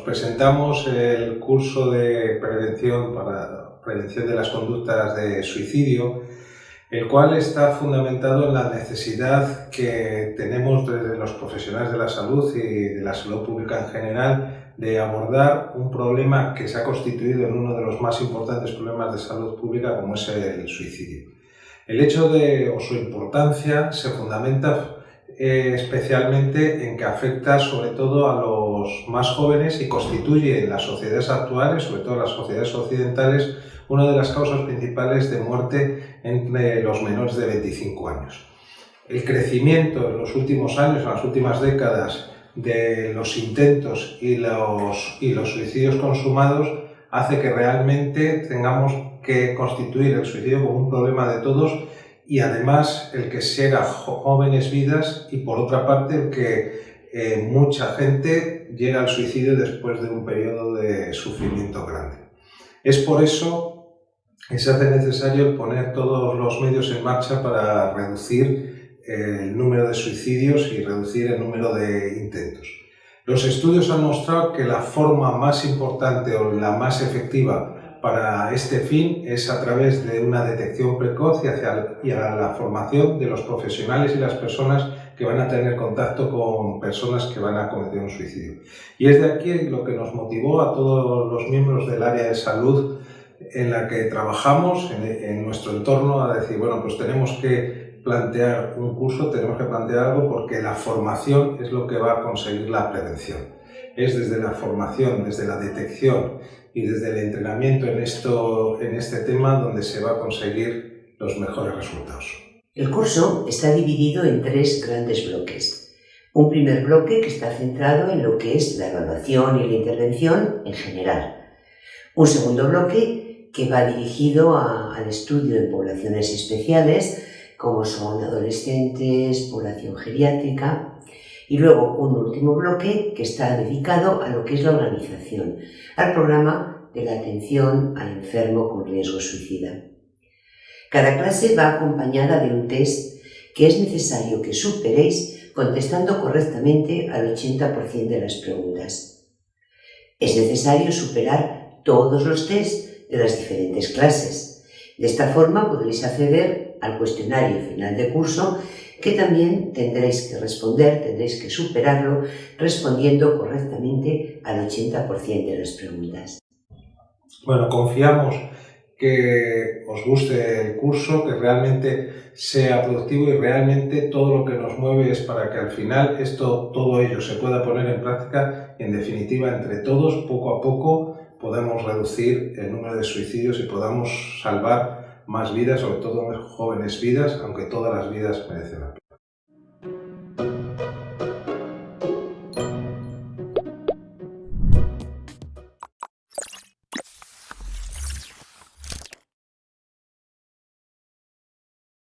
presentamos el curso de prevención para prevención de las conductas de suicidio, el cual está fundamentado en la necesidad que tenemos desde los profesionales de la salud y de la salud pública en general de abordar un problema que se ha constituido en uno de los más importantes problemas de salud pública como es el suicidio. El hecho de o su importancia se fundamenta eh, especialmente en que afecta sobre todo a los más jóvenes y constituye en las sociedades actuales, sobre todo en las sociedades occidentales, una de las causas principales de muerte entre los menores de 25 años. El crecimiento en los últimos años, en las últimas décadas, de los intentos y los, y los suicidios consumados hace que realmente tengamos que constituir el suicidio como un problema de todos y además el que sea jóvenes vidas y por otra parte el que eh, mucha gente llega al suicidio después de un periodo de sufrimiento grande. Es por eso que se hace necesario poner todos los medios en marcha para reducir eh, el número de suicidios y reducir el número de intentos. Los estudios han mostrado que la forma más importante o la más efectiva para este fin es a través de una detección precoz y, hacia, y a la formación de los profesionales y las personas que van a tener contacto con personas que van a cometer un suicidio. Y es de aquí lo que nos motivó a todos los miembros del área de salud en la que trabajamos, en, en nuestro entorno, a decir, bueno, pues tenemos que plantear un curso, tenemos que plantear algo porque la formación es lo que va a conseguir la prevención es desde la formación, desde la detección y desde el entrenamiento en, esto, en este tema donde se va a conseguir los mejores resultados. El curso está dividido en tres grandes bloques. Un primer bloque que está centrado en lo que es la evaluación y la intervención en general. Un segundo bloque que va dirigido al estudio de poblaciones especiales como son adolescentes, población geriátrica y luego un último bloque que está dedicado a lo que es la organización, al programa de la atención al enfermo con riesgo suicida. Cada clase va acompañada de un test que es necesario que superéis contestando correctamente al 80% de las preguntas. Es necesario superar todos los tests de las diferentes clases. De esta forma podréis acceder al cuestionario final de curso que también tendréis que responder, tendréis que superarlo respondiendo correctamente al 80% de las preguntas. Bueno, confiamos que os guste el curso, que realmente sea productivo y realmente todo lo que nos mueve es para que al final esto, todo ello se pueda poner en práctica en definitiva entre todos, poco a poco, podamos reducir el número de suicidios y podamos salvar más vidas, sobre todo jóvenes vidas, aunque todas las vidas merecen la pena.